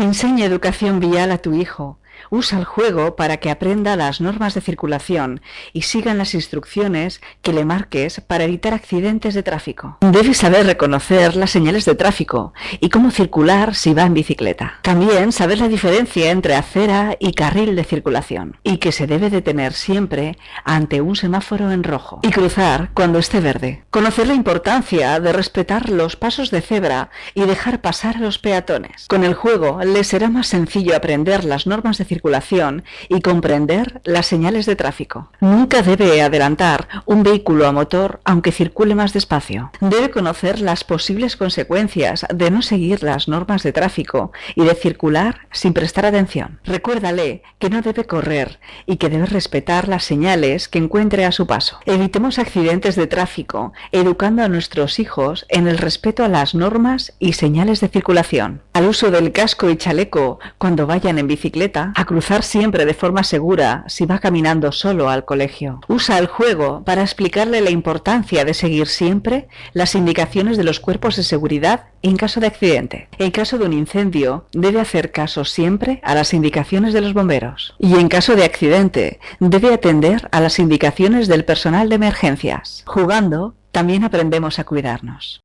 Enseña educación vial a tu hijo. Usa el juego para que aprenda las normas de circulación y sigan las instrucciones que le marques para evitar accidentes de tráfico. Debe saber reconocer las señales de tráfico y cómo circular si va en bicicleta. También saber la diferencia entre acera y carril de circulación y que se debe detener siempre ante un semáforo en rojo y cruzar cuando esté verde. Conocer la importancia de respetar los pasos de cebra y dejar pasar a los peatones. Con el juego le será más sencillo aprender las normas de circulación y comprender las señales de tráfico. Nunca debe adelantar un vehículo a motor aunque circule más despacio. Debe conocer las posibles consecuencias de no seguir las normas de tráfico y de circular sin prestar atención. Recuérdale que no debe correr y que debe respetar las señales que encuentre a su paso. Evitemos accidentes de tráfico educando a nuestros hijos en el respeto a las normas y señales de circulación. Al uso del casco y chaleco cuando vayan en bicicleta a cruzar siempre de forma segura si va caminando solo al colegio. Usa el juego para explicarle la importancia de seguir siempre las indicaciones de los cuerpos de seguridad en caso de accidente. En caso de un incendio, debe hacer caso siempre a las indicaciones de los bomberos. Y en caso de accidente, debe atender a las indicaciones del personal de emergencias. Jugando, también aprendemos a cuidarnos.